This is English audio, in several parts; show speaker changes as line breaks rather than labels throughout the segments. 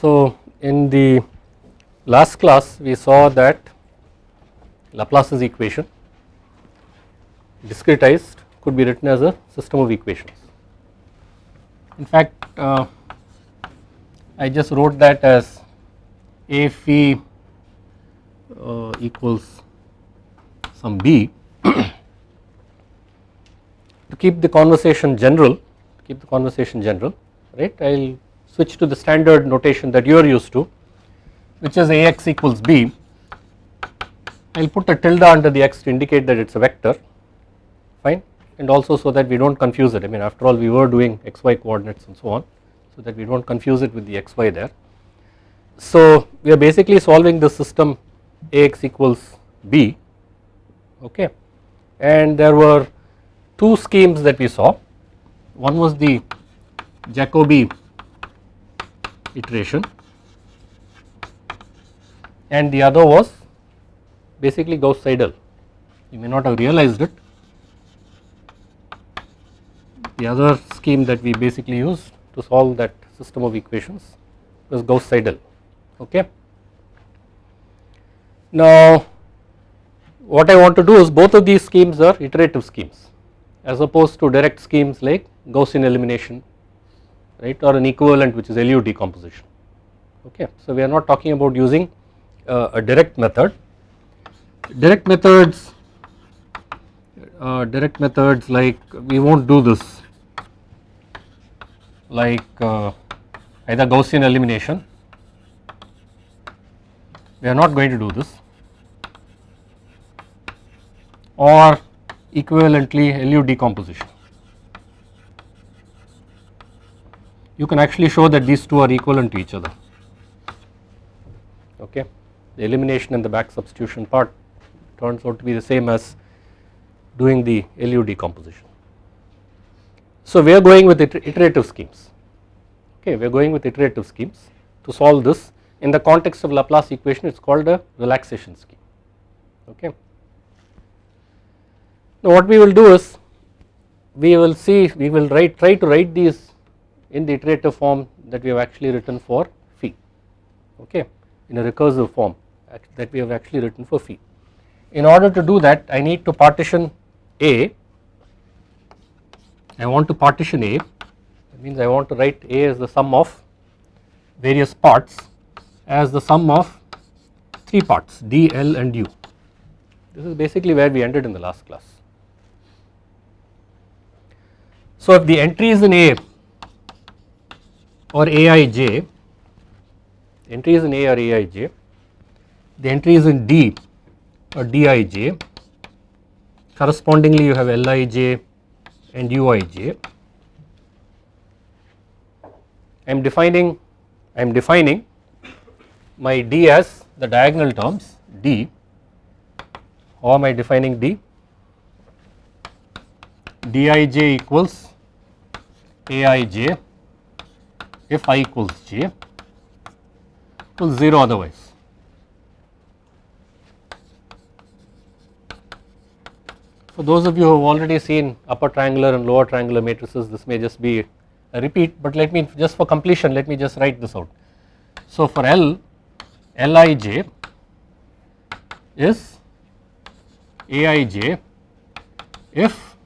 So, in the last class we saw that Laplace's equation discretized could be written as a system of equations. In fact, uh, I just wrote that as A phi uh, equals some B to keep the conversation general, keep the conversation general, right. I will switch to the standard notation that you are used to, which is Ax equals B. I will put a tilde under the x to indicate that it is a vector, fine, and also so that we do not confuse it. I mean, after all, we were doing xy coordinates and so on, so that we do not confuse it with the xy there. So, we are basically solving the system Ax equals B, okay and there were two schemes that we saw one was the Jacobi iteration. And the other was basically Gauss Seidel you may not have realized it. The other scheme that we basically used to solve that system of equations was Gauss Seidel okay. Now what I want to do is both of these schemes are iterative schemes as opposed to direct schemes like Gaussian elimination right or an equivalent which is LU decomposition okay. So we are not talking about using uh, a direct method direct methods uh, direct methods like we will not do this like uh, either Gaussian elimination we are not going to do this or equivalently LU decomposition. You can actually show that these two are equivalent to each other okay. The elimination and the back substitution part turns out to be the same as doing the LU decomposition. So we are going with iterative schemes okay we are going with iterative schemes to solve this in the context of Laplace equation it is called a relaxation scheme okay. Now what we will do is we will see we will write try to write these in the iterative form that we have actually written for phi okay in a recursive form that we have actually written for phi. In order to do that I need to partition A I want to partition A that means I want to write A as the sum of various parts as the sum of 3 parts D, L and U. This is basically where we ended in the last class. So if the entries in A or Aij, entries in A or Aij, the entries in D or Dij, correspondingly you have Lij and Uij. I am defining I am defining my D as the diagonal terms D. How am I defining D? Dij equals aij if i equals j equals 0 otherwise. For those of you who have already seen upper triangular and lower triangular matrices this may just be a repeat but let me just for completion let me just write this out. So for L Lij is Aij if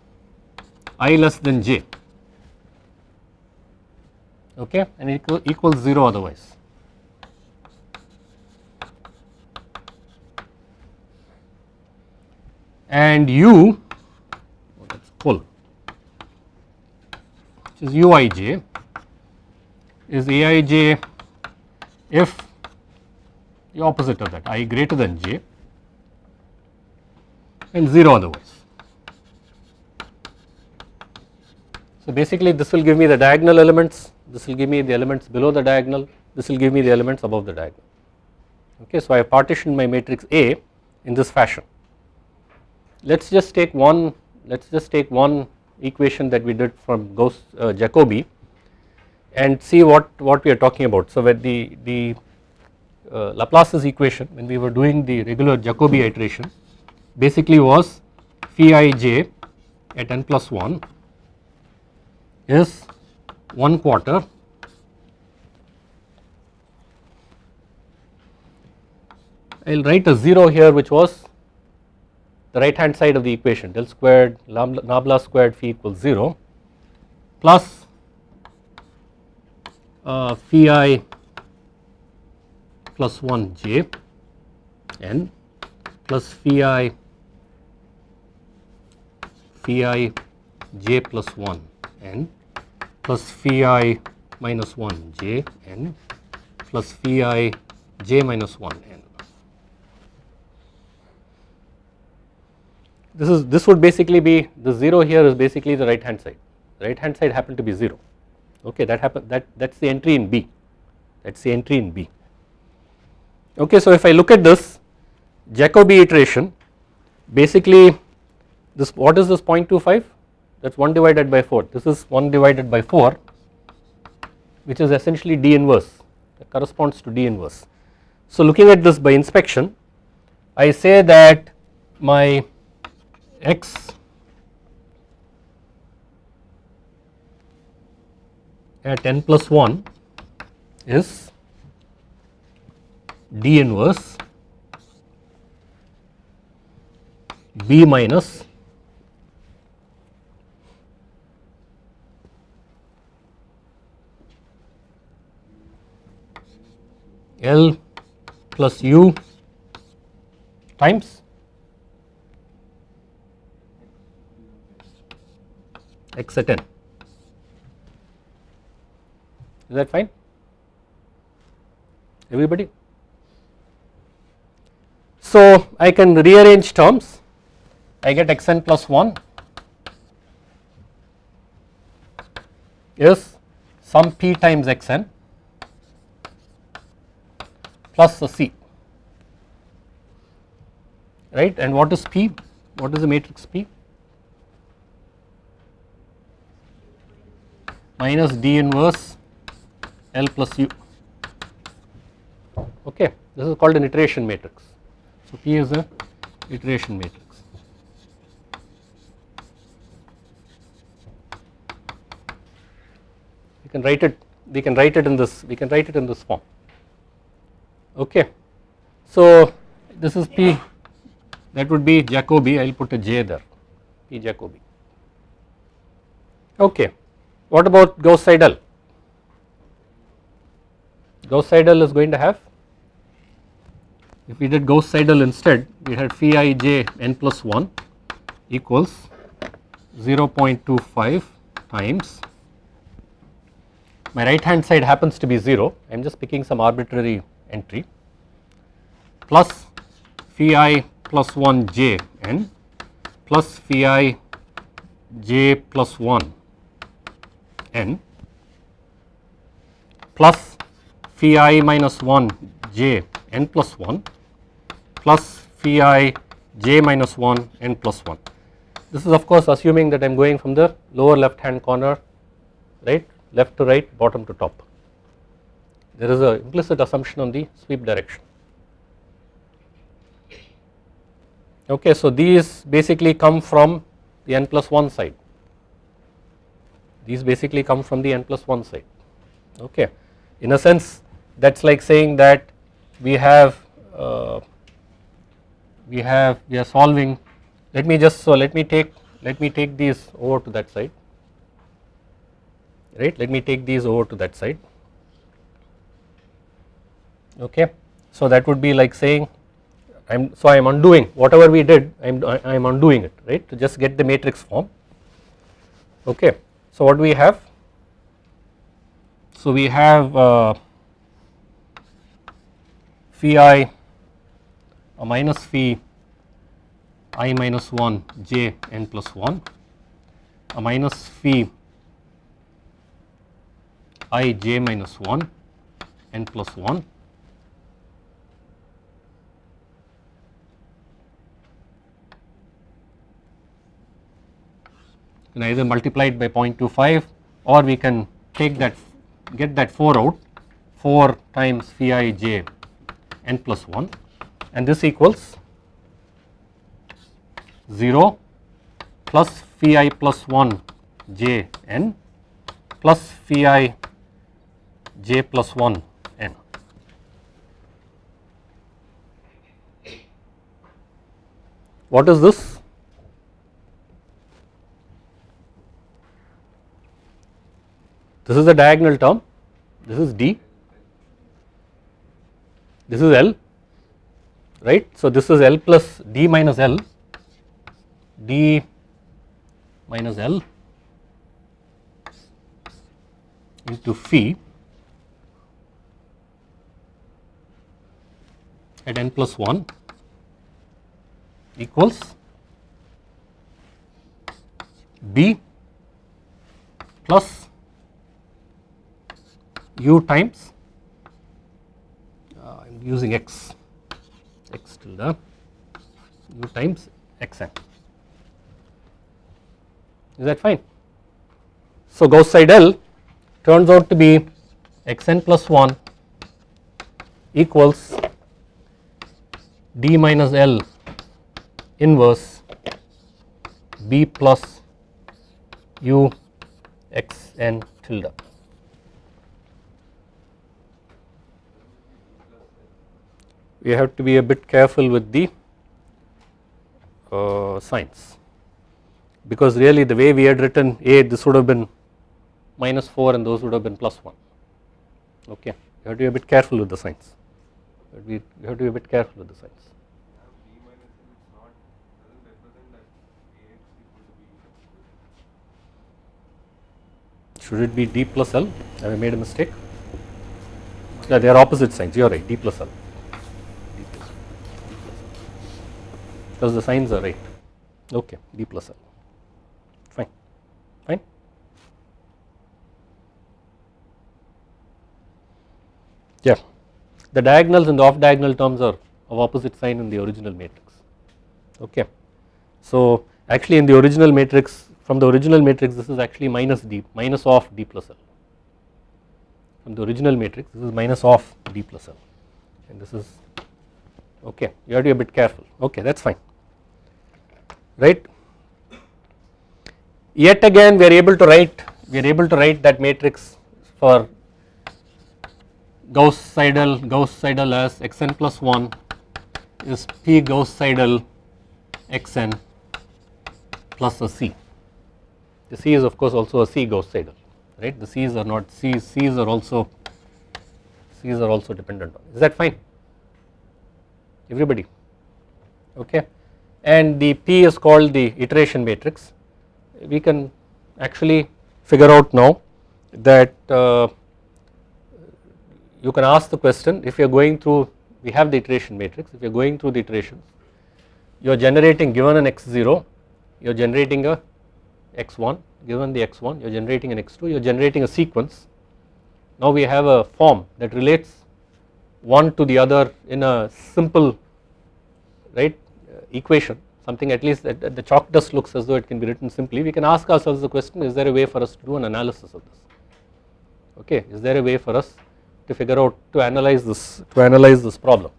i less than j okay and equal equals 0 otherwise. And u oh that is full which is uij is aij if the opposite of that i greater than j and 0 otherwise. So basically this will give me the diagonal elements this will give me the elements below the diagonal, this will give me the elements above the diagonal. Okay, so I partitioned my matrix A in this fashion. Let us just take one, let us just take one equation that we did from Gauss uh, Jacobi and see what, what we are talking about. So when the, the uh, Laplace's equation when we were doing the regular Jacobi iteration basically was phi ij at n plus 1 is 1 quarter. I will write a 0 here which was the right hand side of the equation. Del squared nabla squared phi equals 0 plus uh, phi i plus 1 j n plus phi i phi i j plus 1 n plus phi i minus 1 j n plus phi i j minus 1 n. This is this would basically be the 0 here is basically the right hand side the right hand side happened to be 0 okay that happen that that is the entry in B that is the entry in B. Okay so if I look at this Jacobi iteration basically this what is this 0.25 that is 1 divided by 4 this is 1 divided by 4 which is essentially D inverse that corresponds to D inverse. So looking at this by inspection I say that my x at n plus 1 is D inverse B minus L plus U times x at n. Is that fine? Everybody? So I can rearrange terms, I get xn plus 1 is some p times xn plus c right? And what is p? What is the matrix p? Minus d inverse l plus u. Okay this is called an iteration matrix. So p is a iteration matrix. We can write it we can write it in this we can write it in this form okay. So this is P. That would be Jacobi. I will put a J there. P Jacobi. Okay. What about Gauss Seidel? Gauss Seidel is going to have? If we did Gauss Seidel instead we had phi i j n plus 1 equals 0.25 times. My right hand side happens to be 0 I am just picking some arbitrary entry plus phi i plus 1 j n plus phi i j plus 1 n plus phi i minus 1 j n plus 1 plus phi i j minus 1 n plus 1. This is of course assuming that I am going from the lower left hand corner right left to right bottom to top there is a implicit assumption on the sweep direction. Okay, so these basically come from the n plus 1 side, these basically come from the n plus 1 side. Okay. In a sense that is like saying that we have uh, we have we are solving let me just so let me take let me take these over to that side right let me take these over to that side okay. So that would be like saying I am so I am undoing whatever we did I am I am undoing it right to just get the matrix form okay. So what do we have? So we have uh, phi i a minus phi i minus 1 j n plus 1 a minus phi i j minus 1 n plus 1 can either multiply it by 0.25 or we can take that get that 4 out 4 times phi i j n plus 1 and this equals 0 plus phi i plus 1 j n plus phi i j plus 1 n. what is this? This is the diagonal term, this is D, this is L, right. So, this is L plus D minus L, D minus L into phi at n plus 1 equals B plus u times uh, I am using x x tilde u times xn is that fine. So, Gauss Seidel turns out to be xn plus 1 equals d minus L inverse b plus u x n tilde. We have to be a bit careful with the uh, signs because really the way we had written a this would have been minus 4 and those would have been plus 1 okay you have to be a bit careful with the signs we have to be a bit careful with the signs. Should it be D plus L? Have I made a mistake? Yeah, they are opposite signs. You are right. D plus L. Because the signs are right. Okay, D plus L. Fine. Fine. Yeah the diagonals and the off diagonal terms are of opposite sign in the original matrix okay. So actually in the original matrix from the original matrix this is actually minus d minus of d plus l from the original matrix this is minus of d plus l and this is okay you have to be a bit careful okay that is fine right. Yet again we are able to write we are able to write that matrix for Gauss Seidel Gauss Seidel as xn plus 1 is P Gauss Seidel xn plus a C. The C is of course also a C Gauss Seidel right? The C's are not C's C's are also C's are also dependent on. Is that fine? Everybody? Okay and the P is called the iteration matrix. We can actually figure out now that uh, you can ask the question if you are going through we have the iteration matrix if you are going through the iterations you are generating given an x0 you are generating a x1 given the x1 you are generating an x2 you are generating a sequence. Now we have a form that relates one to the other in a simple right equation something at least that, the chalk dust looks as though it can be written simply we can ask ourselves the question is there a way for us to do an analysis of this? Okay is there a way for us to figure out to analyze this to analyze this problem.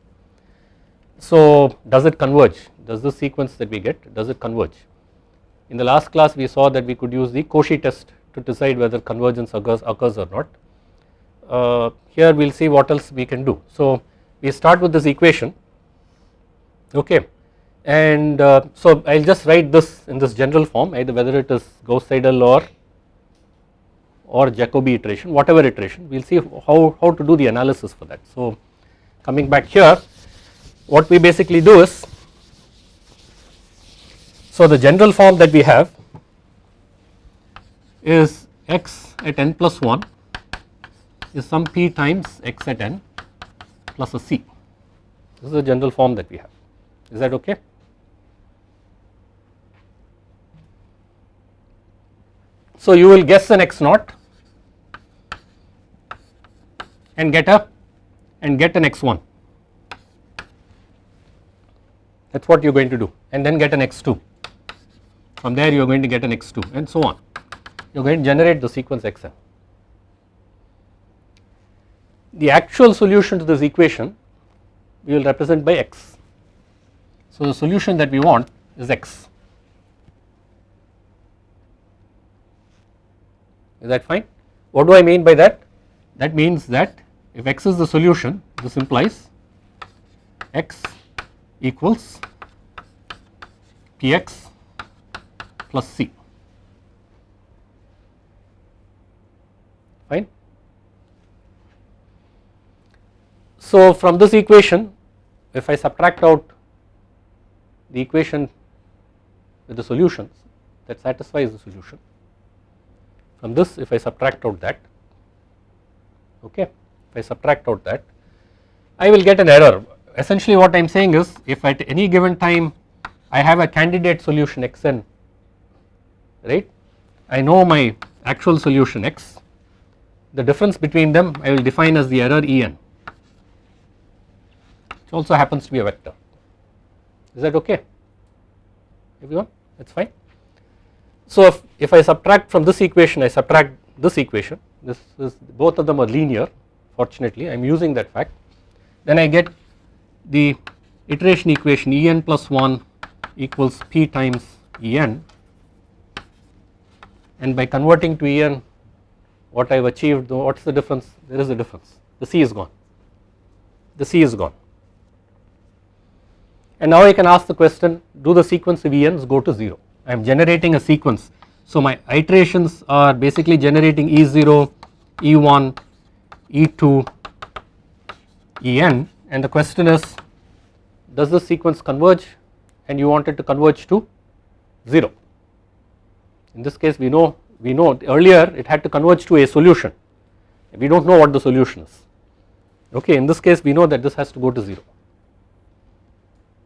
So does it converge? Does the sequence that we get does it converge? In the last class we saw that we could use the Cauchy test to decide whether convergence occurs, occurs or not. Uh, here we will see what else we can do. So we start with this equation. Okay and uh, so I will just write this in this general form either whether it is Gauss Seidel or or Jacobi iteration whatever iteration we will see how, how to do the analysis for that. So coming back here what we basically do is so the general form that we have is x at n plus 1 is some p times x at n plus a c this is the general form that we have is that okay. So you will guess an x naught and get a and get an x1 that is what you are going to do. And then get an x2 from there you are going to get an x2 and so on. You are going to generate the sequence xn. The actual solution to this equation we will represent by x. So the solution that we want is x is that fine. What do I mean by that? That means that if x is the solution this implies x equals px plus c fine. So from this equation if I subtract out the equation with the solutions that satisfies the solution from this if I subtract out that okay if I subtract out that I will get an error. Essentially what I am saying is if at any given time I have a candidate solution xn right? I know my actual solution x. The difference between them I will define as the error en which also happens to be a vector. Is that okay? Everyone? That is fine. So if, if I subtract from this equation I subtract this equation. This is both of them are linear fortunately. I am using that fact. Then I get the iteration equation En plus 1 equals P times En and by converting to En what I have achieved what is the difference? There is a difference. The C is gone. The C is gone. And now I can ask the question do the sequence of ENs go to 0 I am generating a sequence. So my iterations are basically generating E0 E1 E2 En and the question is does this sequence converge? And you want it to converge to 0 in this case we know we know earlier it had to converge to a solution. We do not know what the solution is. Okay in this case we know that this has to go to 0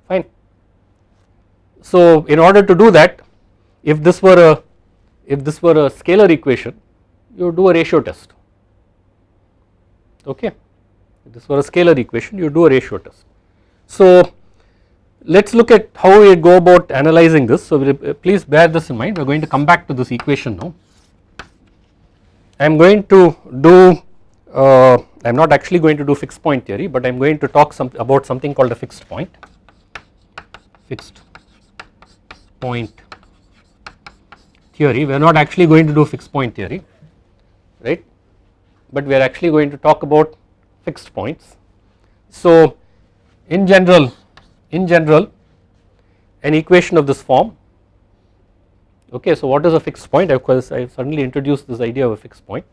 fine. So in order to do that if this were a if this were a scalar equation you do a ratio test. Okay? If this were a scalar equation you do a ratio test. So let us look at how we go about analyzing this. So please bear this in mind. We are going to come back to this equation now. I am going to do uh, I am not actually going to do fixed point theory but I am going to talk some about something called a fixed point. Fixed point theory we are not actually going to do fixed point theory right but we are actually going to talk about fixed points. So in general in general an equation of this form okay so what is a fixed point of course I suddenly introduced this idea of a fixed point.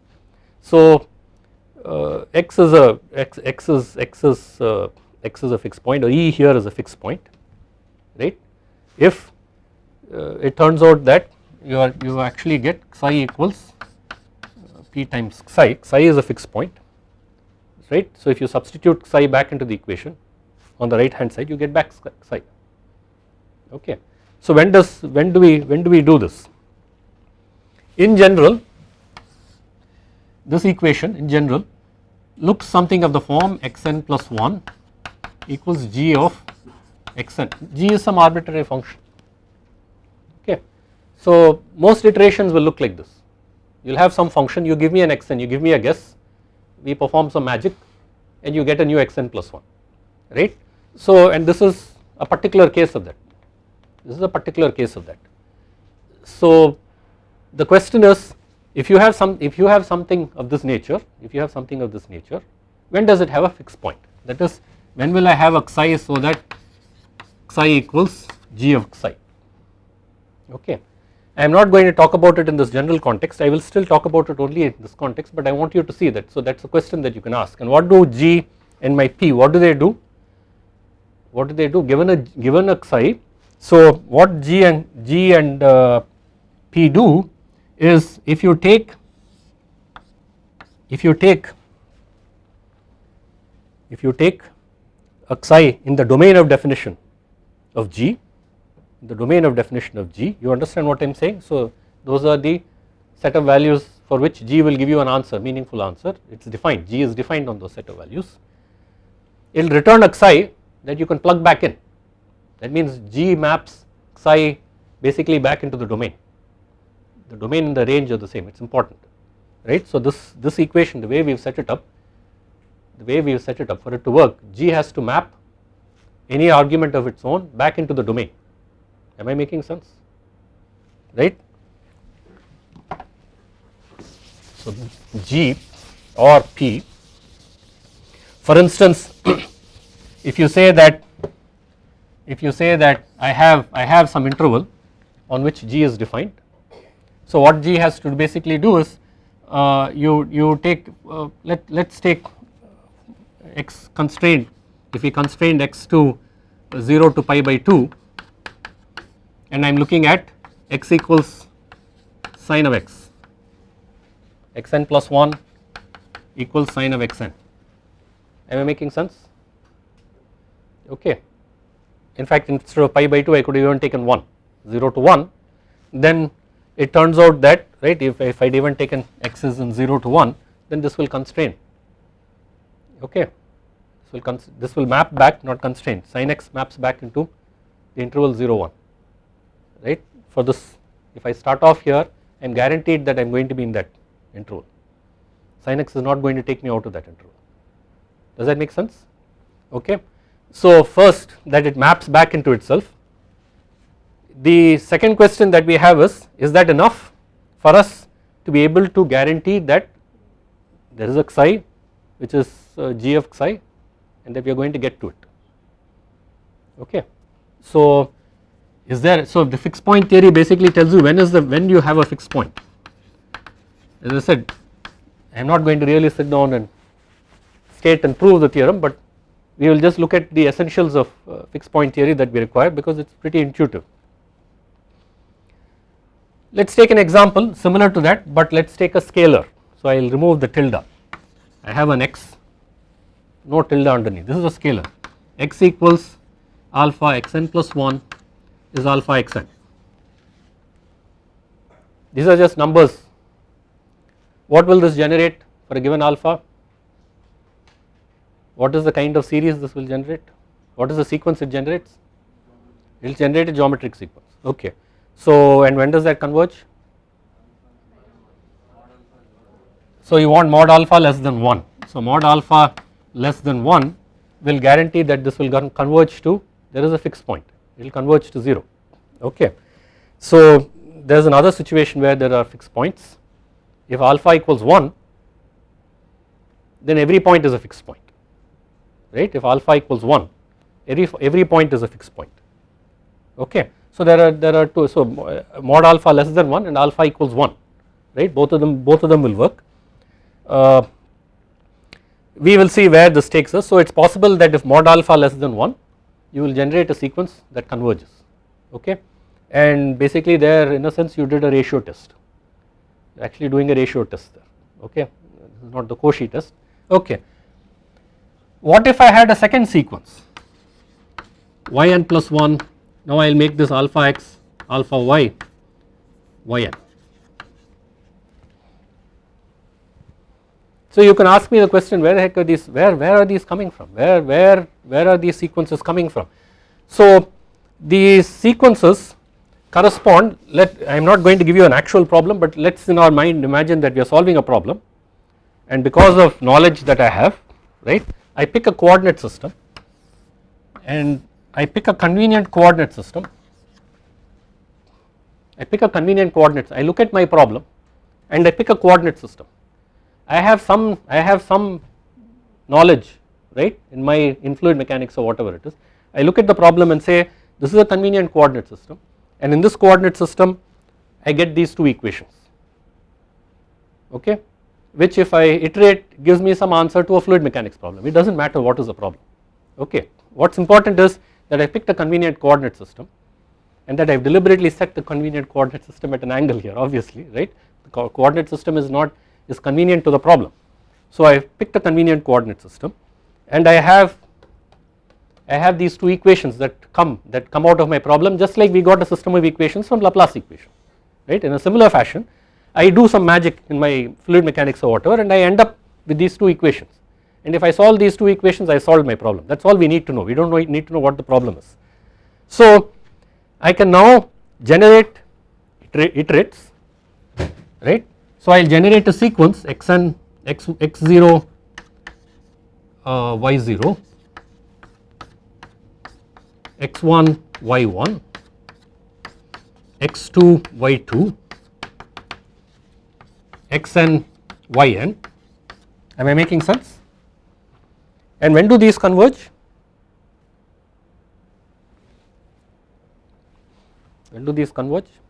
So uh, x is a x, x is x is uh, x is a fixed point or e here is a fixed point right if uh, it turns out that you are you actually get psi equals uh, p times psi, psi is a fixed point right. So if you substitute psi back into the equation on the right hand side you get back psi okay. So when does when do we when do we do this? In general this equation in general looks something of the form xn plus 1 equals g of xn, g is some arbitrary function. So most iterations will look like this you will have some function you give me an xn you give me a guess we perform some magic and you get a new xn plus 1 right. So and this is a particular case of that this is a particular case of that. So the question is if you have some if you have something of this nature if you have something of this nature when does it have a fixed point that is when will I have a psi so that psi equals g of psi okay. I am not going to talk about it in this general context. I will still talk about it only in this context but I want you to see that. So that is a question that you can ask. And what do g and my p what do they do? What do they do? Given a given a psi so what g and g and uh, p do is if you take if you take if you take a psi in the domain of definition of G, the domain of definition of G, you understand what I am saying. So those are the set of values for which G will give you an answer, meaningful answer, it is defined, G is defined on those set of values. It will return a psi that you can plug back in, that means G maps psi basically back into the domain, the domain and the range are the same, it is important, right. So this, this equation, the way we have set it up, the way we have set it up for it to work, G has to map any argument of its own back into the domain am I making sense right. So G or P for instance if you say that if you say that I have I have some interval on which G is defined. So what G has to basically do is uh, you you take uh, let let's take x constraint if we constrained x to 0 to pi by 2 and I am looking at x equals sine of x. Xn plus 1 equals sine of xn. Am I making sense? Okay. In fact instead of pi by 2 I could have even taken 1 0 to 1 then it turns out that right if, if I had even taken x is in 0 to 1 then this will constrain. Okay. This will, this will map back not constrain. Sin x maps back into the interval 0 1 right for this if I start off here I am guaranteed that I am going to be in that interval sin x is not going to take me out of that interval does that make sense okay. So first that it maps back into itself. The second question that we have is, is that enough for us to be able to guarantee that there is a psi which is uh, g of psi and that we are going to get to it okay. So is there so the fixed point theory basically tells you when is the when you have a fixed point as I said I am not going to really sit down and state and prove the theorem but we will just look at the essentials of uh, fixed point theory that we require because it is pretty intuitive. Let us take an example similar to that but let us take a scalar. So I will remove the tilde. I have an x, no tilde underneath, this is a scalar x equals alpha xn plus 1 is alpha xn. These are just numbers. What will this generate for a given alpha? What is the kind of series this will generate? What is the sequence it generates? It will generate a geometric sequence okay. So and when does that converge? So you want mod alpha less than 1. So mod alpha less than 1 will guarantee that this will converge to there is a fixed point it will converge to 0 okay. So there is another situation where there are fixed points if alpha equals 1 then every point is a fixed point right if alpha equals 1 every every point is a fixed point okay. So there are there are two so mod alpha less than 1 and alpha equals 1 right both of them both of them will work. Uh, we will see where this takes us so it is possible that if mod alpha less than 1 you will generate a sequence that converges okay? And basically there in a sense you did a ratio test. Actually doing a ratio test there okay? This is not the Cauchy test okay? What if I had a second sequence? Yn plus 1 now I will make this alpha x alpha y yn. So you can ask me the question where the heck are these where where are these coming from? Where where where are these sequences coming from. So these sequences correspond let I am not going to give you an actual problem but let us in our mind imagine that we are solving a problem. And because of knowledge that I have right I pick a coordinate system. And I pick a convenient coordinate system. I pick a convenient coordinates. I look at my problem and I pick a coordinate system I have some I have some knowledge right in my in fluid mechanics or whatever it is. I look at the problem and say this is a convenient coordinate system. And in this coordinate system I get these two equations. Okay? Which if I iterate gives me some answer to a fluid mechanics problem. It does not matter what is the problem. Okay. What is important is that I picked a convenient coordinate system and that I have deliberately set the convenient coordinate system at an angle here obviously right? The co coordinate system is not is convenient to the problem. So I picked a convenient coordinate system and I have I have these two equations that come that come out of my problem just like we got a system of equations from Laplace equation right in a similar fashion I do some magic in my fluid mechanics or whatever and I end up with these two equations and if I solve these two equations I solve my problem that is all we need to know we do not need to know what the problem is. So I can now generate iterates right. So I will generate a sequence xn x x0 uh, y0 x1 y1 x2 y2 xn yn. Am I making sense? And when do these converge? When do these converge?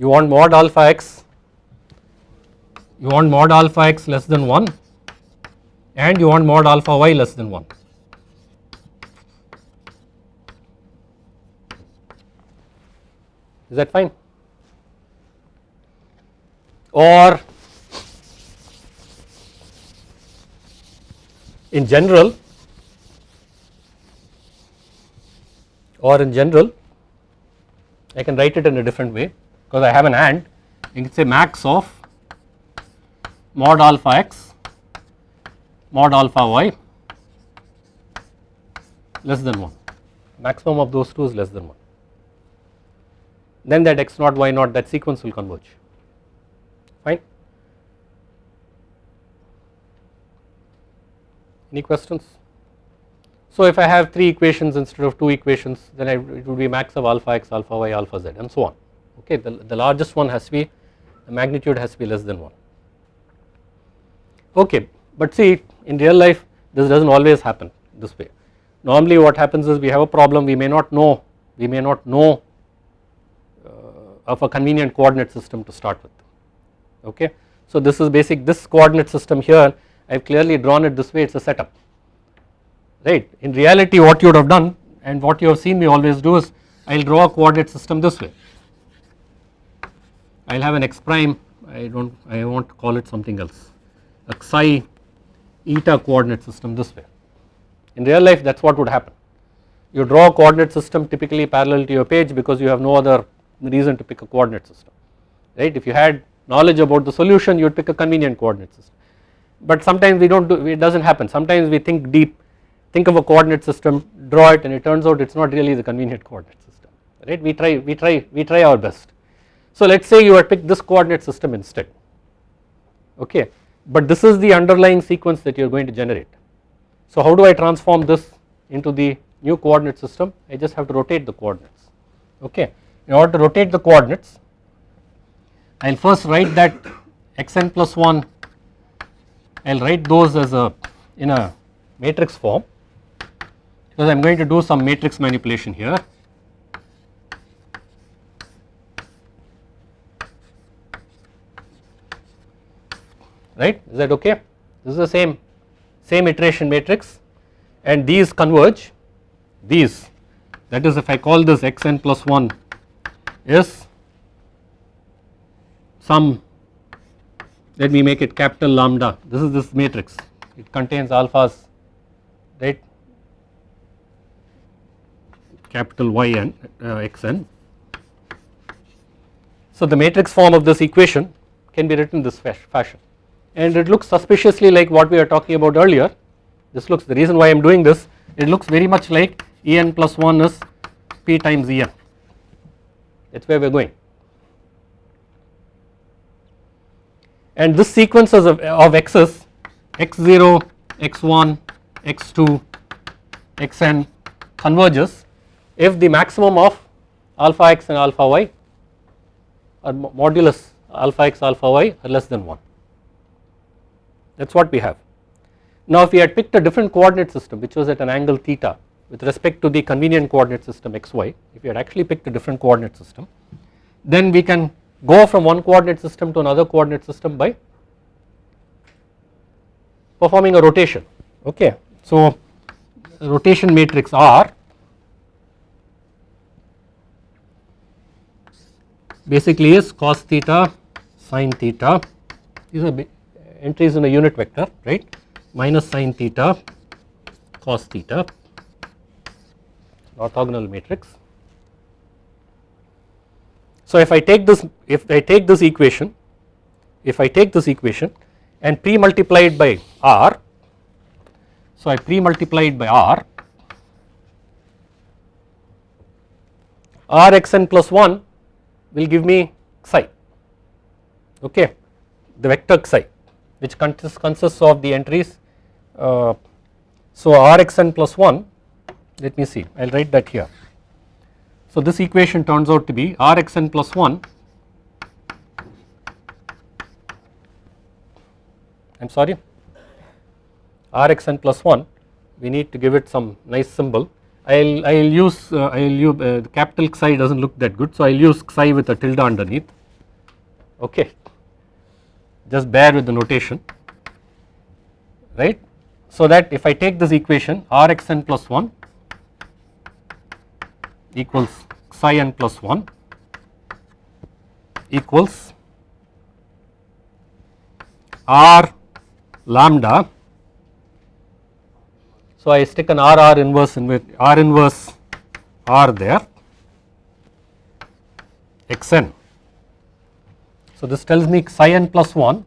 You want mod alpha x, you want mod alpha x less than 1 and you want mod alpha y less than 1. Is that fine? Or in general or in general I can write it in a different way because I have an and you can say max of mod alpha x mod alpha y less than 1 maximum of those two is less than 1 then that x naught y naught that sequence will converge. Fine? Any questions? So if I have 3 equations instead of 2 equations then I, it would be max of alpha x, alpha y, alpha z and so on okay the, the largest one has to be the magnitude has to be less than 1 okay but see in real life this does not always happen this way. Normally what happens is we have a problem we may not know we may not know uh, of a convenient coordinate system to start with. Okay? So this is basic this coordinate system here I have clearly drawn it this way it is a setup. Right. In reality what you would have done and what you have seen me always do is I will draw a coordinate system this way. I will have an x prime I do not I want to call it something else a psi eta coordinate system this way. In real life that is what would happen. You draw a coordinate system typically parallel to your page because you have no other reason to pick a coordinate system right. If you had knowledge about the solution you would pick a convenient coordinate system. But sometimes we do not do it does not happen sometimes we think deep think of a coordinate system draw it and it turns out it is not really the convenient coordinate system right we try we try we try our best. So let us say you had picked this coordinate system instead okay but this is the underlying sequence that you are going to generate. So how do I transform this into the new coordinate system I just have to rotate the coordinates okay in order to rotate the coordinates I will first write that xn plus 1 I will write those as a in a matrix form because I am going to do some matrix manipulation here. Right? Is that okay? This is the same same iteration matrix. And these converge these that is if I call this xn plus 1 is some let me make it capital lambda. This is this matrix. It contains alphas right? Capital Y and uh, xn. So the matrix form of this equation can be written this fashion and it looks suspiciously like what we were talking about earlier. This looks the reason why I am doing this it looks very much like En plus 1 is P times En that is where we are going. And this sequence of, of x's x0 x1 x2 xn converges. If the maximum of alpha x and alpha y or modulus alpha x alpha y are less than 1 that is what we have. Now if we had picked a different coordinate system which was at an angle theta with respect to the convenient coordinate system xy if we had actually picked a different coordinate system then we can go from one coordinate system to another coordinate system by performing a rotation okay. So rotation matrix R basically is cos theta sin theta these are entries in a unit vector right? Minus sin theta cos theta orthogonal matrix. So if I take this if I take this equation if I take this equation and pre multiply it by r so I pre multiply it by r r x n plus 1 will give me psi okay? The vector psi which consists, consists of the entries uh, so rxn plus 1 let me see I will write that here. So this equation turns out to be rxn plus 1 I am sorry rxn plus 1 we need to give it some nice symbol. I'll I'll use uh, I'll use uh, capital Xi doesn't look that good so I'll use Xi with a tilde underneath. Okay just bear with the notation right so that if I take this equation Rxn plus 1 equals psi n plus 1 equals R lambda. So I stick an R R inverse in with R inverse R there xn. So this tells me psi n plus 1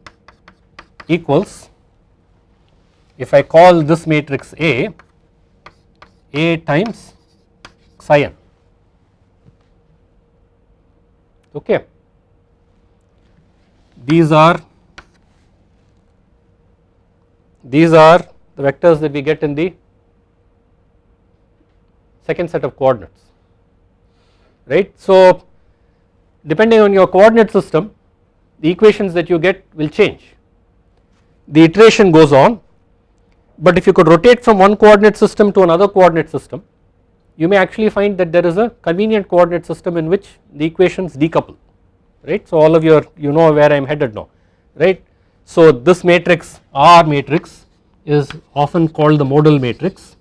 equals if I call this matrix A, A times psi n okay. These are these are the vectors that we get in the second set of coordinates right. So depending on your coordinate system the equations that you get will change. The iteration goes on but if you could rotate from one coordinate system to another coordinate system you may actually find that there is a convenient coordinate system in which the equations decouple right. So all of you are you know where I am headed now right. So this matrix R matrix is often called the modal matrix.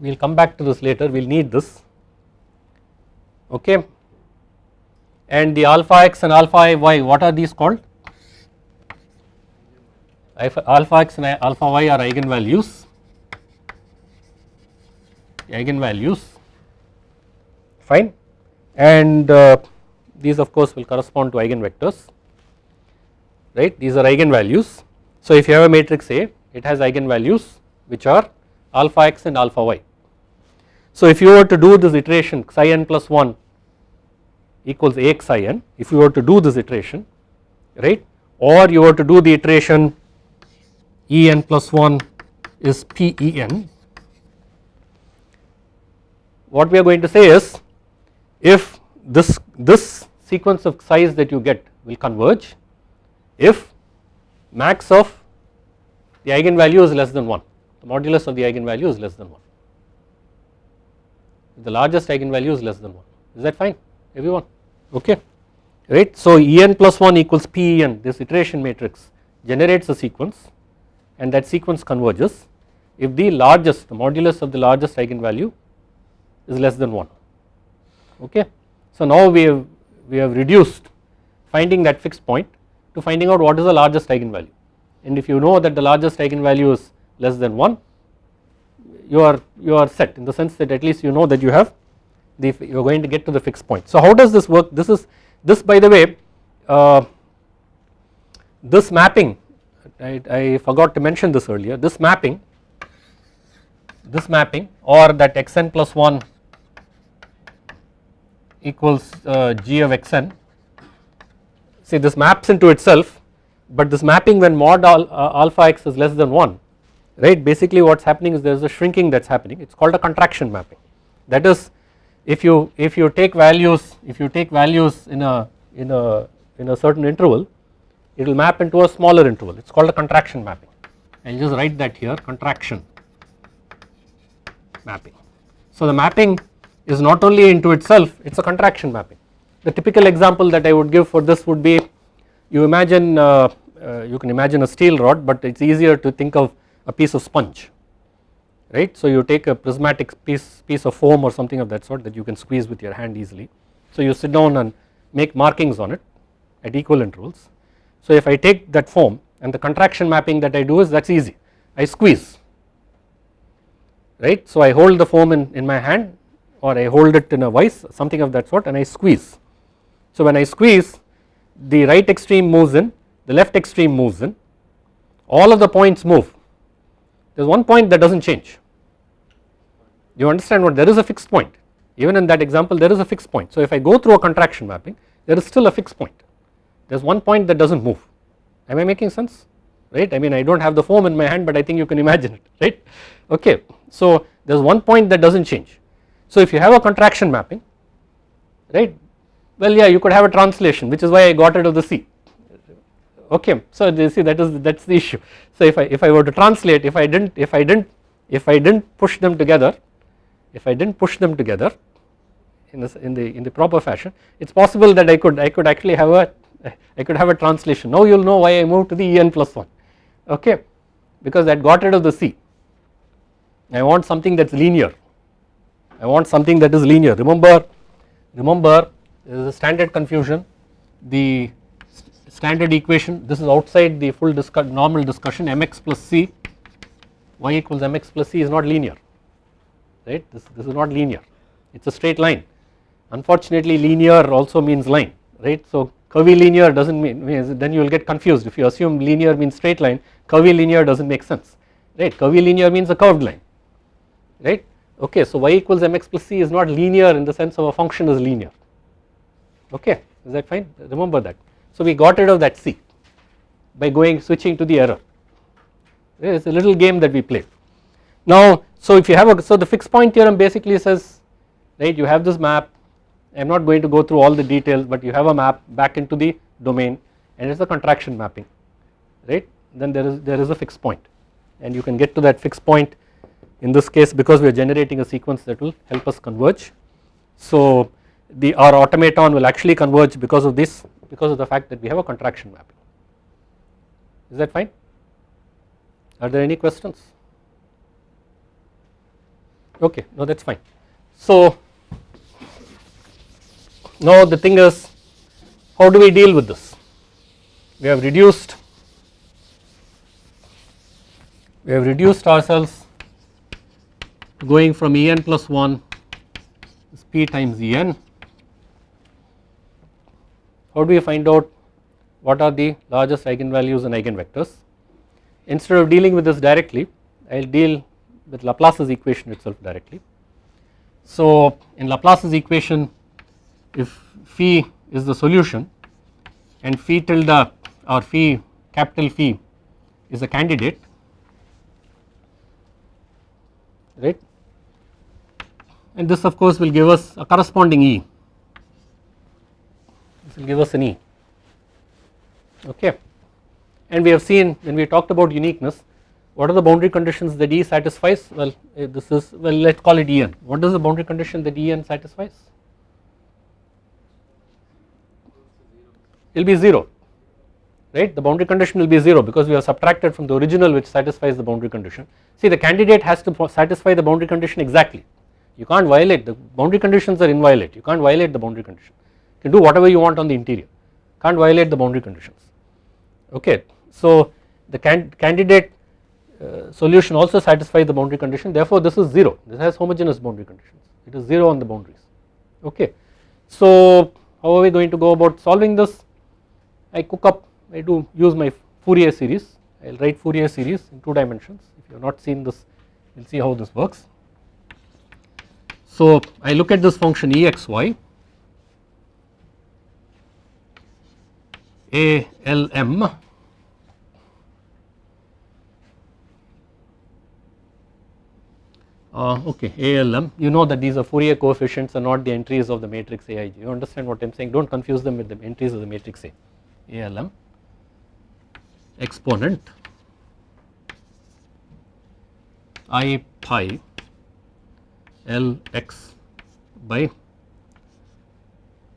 We will come back to this later. We will need this. Okay and the alpha x and alpha y what are these called alpha x and alpha y are eigenvalues eigenvalues fine and uh, these of course will correspond to eigenvectors right these are eigenvalues. So if you have a matrix A it has eigenvalues which are alpha x and alpha y. So if you were to do this iteration psi n plus 1 equals a x psi n if you were to do this iteration right? Or you were to do the iteration E n plus 1 is P E n. What we are going to say is if this this sequence of size that you get will converge if max of the eigenvalue is less than 1 the modulus of the eigenvalue is less than 1 the largest eigenvalue is less than 1 is that fine? Everyone okay right. So En plus 1 equals Pen this iteration matrix generates a sequence and that sequence converges if the largest the modulus of the largest eigenvalue is less than 1 okay. So now we have we have reduced finding that fixed point to finding out what is the largest eigenvalue and if you know that the largest eigenvalue is less than 1 you are you are set in the sense that at least you know that you have the you are going to get to the fixed point. So how does this work? This is this by the way uh, this mapping I, I forgot to mention this earlier this mapping this mapping or that xn plus 1 equals uh, g of xn see this maps into itself but this mapping when mod al, uh, alpha x is less than 1 right? Basically what is happening is there is a shrinking that is happening. It is called a contraction mapping. That is if you if you take values if you take values in a in a in a certain interval it will map into a smaller interval it is called a contraction mapping I will just write that here contraction mapping. So the mapping is not only into itself it is a contraction mapping. The typical example that I would give for this would be you imagine uh, uh, you can imagine a steel rod but it is easier to think of a piece of sponge right. So you take a prismatic piece, piece of foam or something of that sort that you can squeeze with your hand easily. So you sit down and make markings on it at equal intervals. So if I take that foam and the contraction mapping that I do is that is easy I squeeze right. So I hold the foam in, in my hand or I hold it in a vise something of that sort and I squeeze. So when I squeeze the right extreme moves in the left extreme moves in all of the points move there is one point that does not change. You understand what there is a fixed point. Even in that example there is a fixed point. So if I go through a contraction mapping there is still a fixed point. There is one point that does not move. Am I making sense? Right? I mean I do not have the foam in my hand but I think you can imagine it right? Okay. So there is one point that does not change. So if you have a contraction mapping right? Well yeah you could have a translation which is why I got rid of the C okay so you see that is that is the issue. So if I if I were to translate if I didn't if I didn't if I did not push them together if I did not push them together in, this, in the in the proper fashion it is possible that I could I could actually have a I could have a translation. Now you will know why I moved to the En plus 1 okay because that got rid of the C. I want something that is linear. I want something that is linear. Remember remember there is a standard confusion. The standard equation. This is outside the full discuss, normal discussion. Mx plus c y equals mx plus c is not linear right? This, this is not linear. It is a straight line. Unfortunately linear also means line right? So curvilinear does not mean then you will get confused. If you assume linear means straight line curvilinear does not make sense right? Curvilinear means a curved line right? Okay so y equals mx plus c is not linear in the sense of a function is linear. Okay is that fine? Remember that so we got rid of that c by going switching to the error. It is a little game that we play now so if you have a so the fixed point theorem basically says right you have this map. I am not going to go through all the details but you have a map back into the domain and it is a contraction mapping right? Then there is there is a fixed point and you can get to that fixed point in this case because we are generating a sequence that will help us converge. So the our automaton will actually converge because of this because of the fact that we have a contraction mapping is that fine are there any questions okay no that is fine. So now the thing is how do we deal with this? We have reduced we have reduced ourselves going from En plus 1 is p times En. How do we find out what are the largest eigenvalues and eigenvectors? Instead of dealing with this directly I will deal with Laplace's equation itself directly. So in Laplace's equation if phi is the solution and phi tilde or phi capital phi is a candidate right and this of course will give us a corresponding E will give us an E. Okay. And we have seen when we talked about uniqueness what are the boundary conditions that E satisfies? Well eh, this is well let us call it En what is the boundary condition that En satisfies? It will be 0 right? The boundary condition will be 0 because we have subtracted from the original which satisfies the boundary condition. See the candidate has to satisfy the boundary condition exactly. You can't violate the boundary conditions are inviolate. You can't violate the boundary condition can do whatever you want on the interior. Can't violate the boundary conditions. Okay. So the can candidate uh, solution also satisfies the boundary condition. Therefore this is 0 this has homogeneous boundary conditions. It is 0 on the boundaries. Okay. So how are we going to go about solving this? I cook up I do use my Fourier series. I will write Fourier series in 2 dimensions. If you have not seen this you will see how this works. So I look at this function exy ALM uh, okay ALM you know that these are Fourier coefficients are not the entries of the matrix AIG you understand what I am saying? Do not confuse them with the entries of the matrix A. ALM exponent. I pi L x by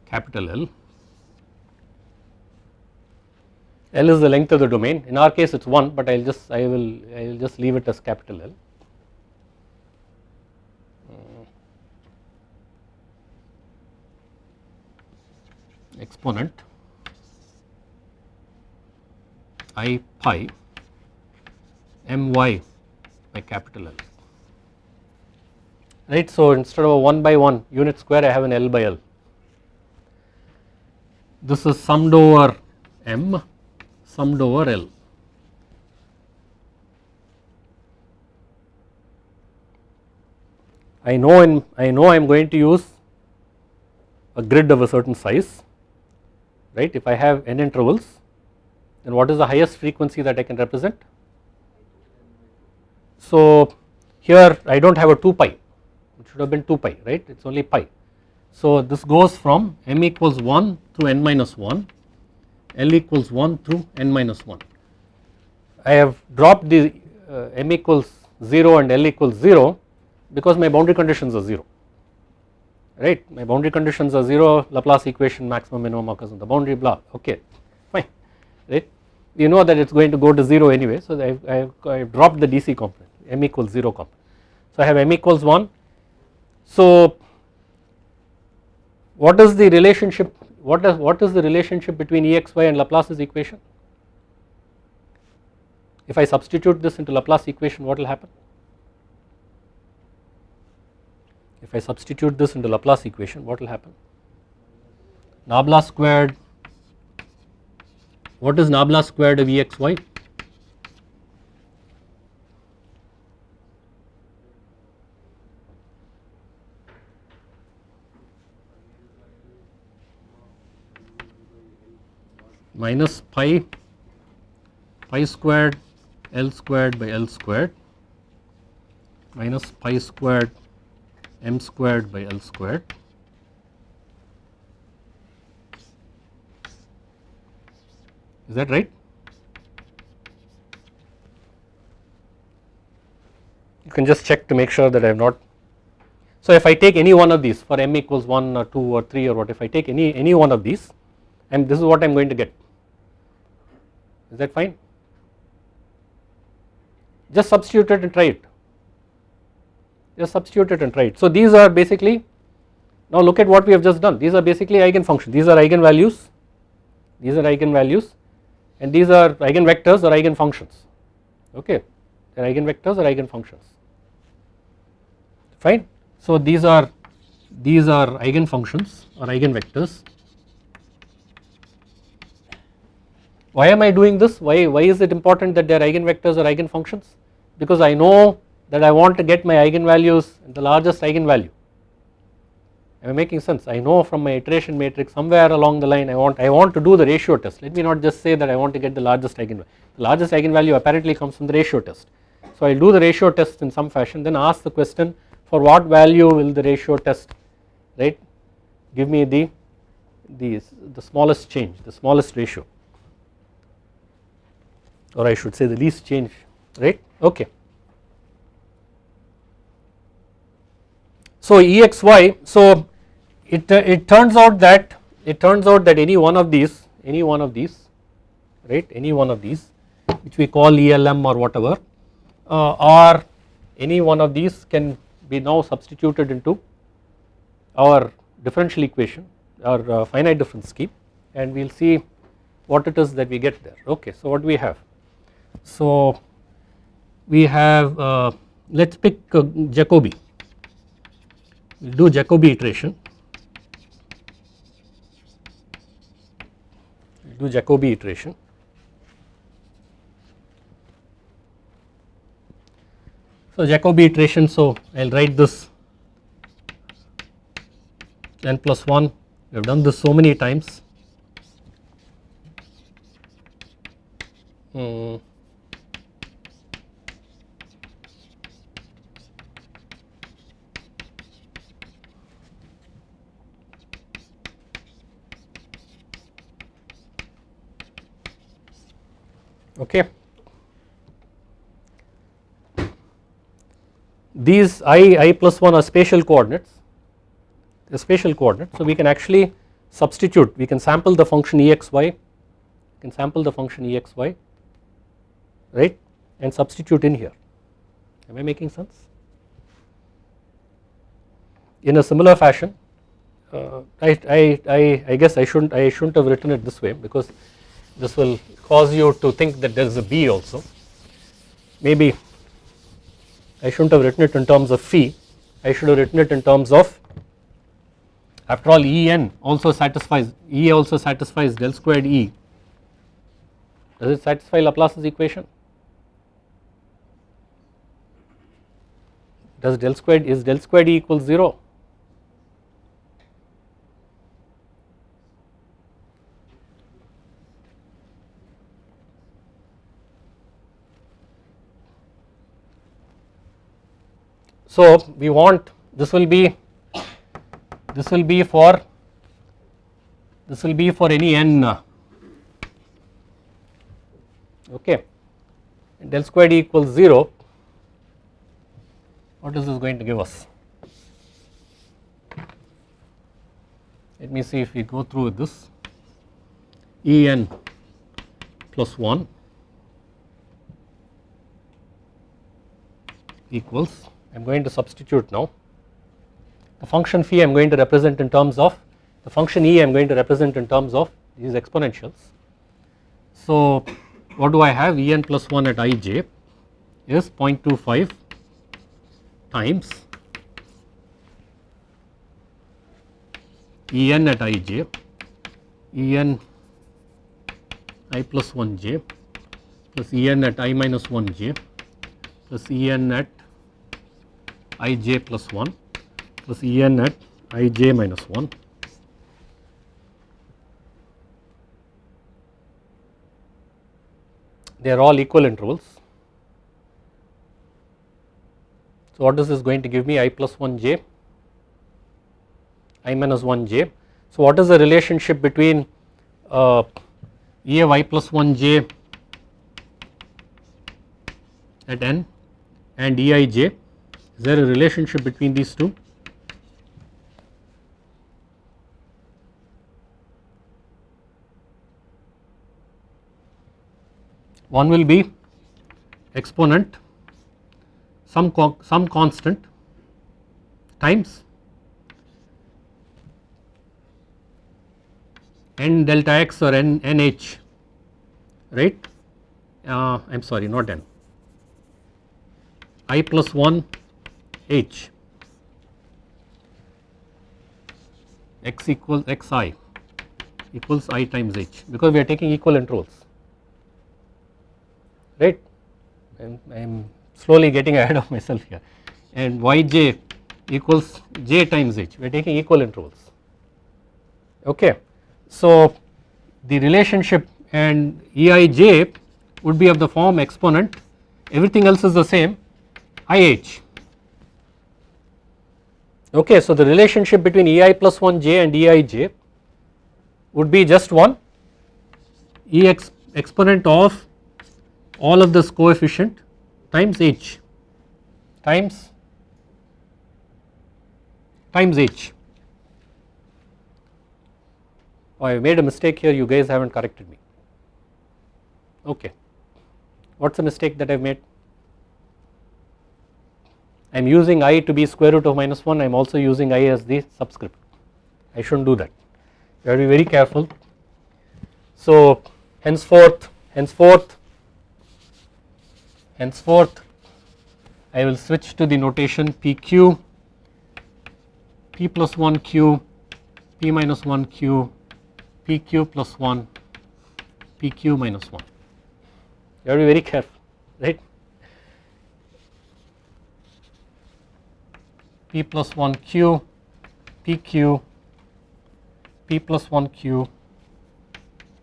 capital L. L is the length of the domain in our case it is 1 but I will just I will I will just leave it as capital L. Hmm. exponent i pi my by capital L right. So instead of a 1 by 1 unit square I have an L by L. This is summed over M summed over L. I know in I know I am going to use a grid of a certain size right if I have n intervals then what is the highest frequency that I can represent? So here I do not have a 2 pi it should have been 2 pi right it is only pi. So this goes from m equals 1 to n minus 1 L equals 1 through n minus 1. I have dropped the uh, m equals 0 and L equals 0 because my boundary conditions are 0 right? My boundary conditions are 0 Laplace equation maximum minimum occurs on the boundary blah. Okay. Fine. Right? You know that it is going to go to 0 anyway so I have, I have dropped the DC component m equals 0 component. So I have m equals 1 so what is the relationship what is what is the relationship between exy and Laplace's equation? If I substitute this into Laplace equation what will happen? If I substitute this into Laplace equation what will happen? Nabla squared what is nabla squared of Exy minus pi pi squared L squared by L squared minus pi squared m squared by L squared. Is that right? You can just check to make sure that I have not. So if I take any one of these for m equals 1 or 2 or 3 or what if I take any any one of these and this is what I am going to get is that fine? Just substitute it and try it. Just substitute it and try it. So these are basically now look at what we have just done. These are basically eigenfunctions. These are eigenvalues. These are eigenvalues. And these are eigenvectors or eigenfunctions. Okay. They are eigenvectors or eigenfunctions. Fine. So these are these are eigenfunctions or eigenvectors why am I doing this why why is it important that they are eigenvectors or eigenfunctions because I know that I want to get my eigenvalues the largest eigenvalue. Am I making sense? I know from my iteration matrix somewhere along the line I want I want to do the ratio test. Let me not just say that I want to get the largest eigenvalue. The largest eigenvalue apparently comes from the ratio test. So I will do the ratio test in some fashion then ask the question for what value will the ratio test right give me the the, the smallest change the smallest ratio or I should say the least change right okay. So EXY so it, it turns out that it turns out that any one of these any one of these right any one of these which we call ELM or whatever uh, or any one of these can be now substituted into our differential equation or uh, finite difference scheme and we will see what it is that we get there okay. So what do we have so we have uh, let us pick uh, Jacobi we will do Jacobi iteration, we will do Jacobi iteration. So Jacobi iteration, so I will write this n plus 1, we have done this so many times. Hmm. Okay. These i, i plus 1 are spatial coordinates, the spatial coordinates. So we can actually substitute, we can sample the function exy, can sample the function exy, right, and substitute in here. Am I making sense? In a similar fashion, uh, I, I, I, I guess I shouldn't I shouldn't have written it this way because this will cause you to think that there is a B also. Maybe I shouldn't have written it in terms of phi, I should have written it in terms of after all En also satisfies, E also satisfies del squared E. Does it satisfy Laplace's equation? Does del squared, is del squared E equals 0? So we want this will be this will be for this will be for any n okay. Del squared equals 0 what is this going to give us? Let me see if we go through with this. En plus 1 equals I am going to substitute now the function phi I am going to represent in terms of the function e I am going to represent in terms of these exponentials. So what do I have En plus 1 at ij is 0.25 times En at ij En i plus 1 j plus En at i minus 1 j plus En at i j plus 1 plus En at i j minus 1 they are all equal intervals. So what is this going to give me i plus 1 j i minus 1 j. So what is the relationship between uh, E of i plus 1 j at n and E i j is there a relationship between these two? One will be exponent some some constant times n delta x or n nh right uh, I am sorry not n i plus 1 h. X equals xi equals i times h because we are taking equal intervals right? I am slowly getting ahead of myself here. And yj equals j times h. We are taking equal intervals okay. So the relationship and eij would be of the form exponent. Everything else is the same. Ih okay so the relationship between ei plus 1 j and eij would be just one ex exponent of all of this coefficient times h times times h. Oh, I made a mistake here. You guys have not corrected me. Okay. What is the mistake that I have made I am using i to be square root of minus 1 I am also using i as the subscript I should not do that you have to be very careful so henceforth henceforth henceforth I will switch to the notation PQ, P plus 1 Q, P minus 1 Q, PQ plus 1, PQ minus 1. You have to be very careful, right. P plus 1 Q, PQ, P plus 1 Q,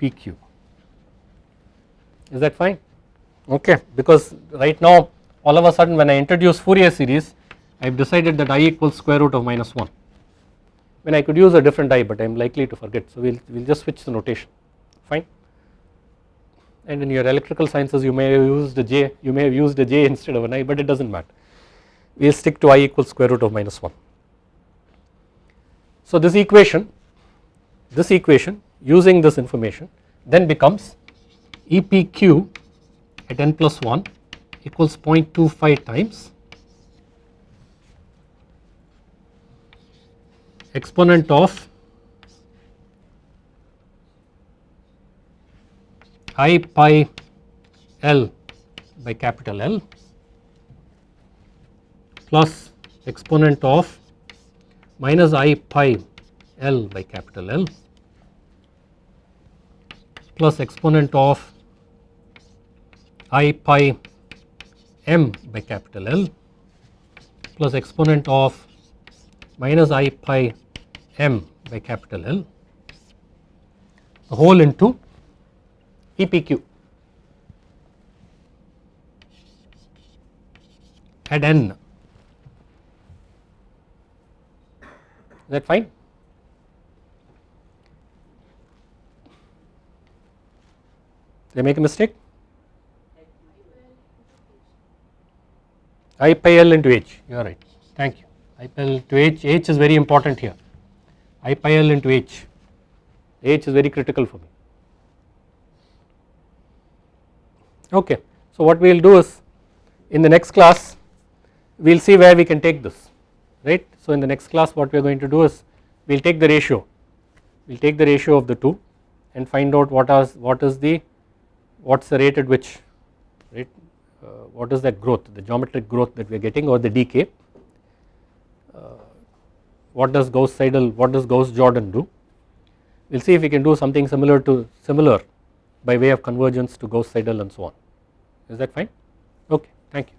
PQ. Is that fine? okay because right now all of a sudden when I introduce Fourier series I have decided that i equals square root of minus 1 when I could use a different i but I am likely to forget so we will we'll just switch the notation fine and in your electrical sciences you may have used a j you may have used a j instead of an i but it does not matter we will stick to i equals square root of minus 1. So this equation this equation using this information then becomes EPQ at n plus 1 equals 0.25 times exponent of i pi l by capital L plus exponent of minus i pi L by capital L plus exponent of i pi m by capital L plus exponent of minus i pi m by capital L whole into EPQ at n. Is that fine? Did I make a mistake? I pi L into H. You are right. Thank you. I pi L to H. H is very important here. I pi L into H. H is very critical for me. Okay. So what we will do is in the next class we will see where we can take this right. So in the next class what we are going to do is we will take the ratio. We will take the ratio of the two and find out what is what is the what is the rate at which right uh, what is that growth the geometric growth that we are getting or the decay. Uh, what does Gauss Seidel what does Gauss Jordan do? We will see if we can do something similar to similar by way of convergence to Gauss Seidel and so on. Is that fine? Okay thank you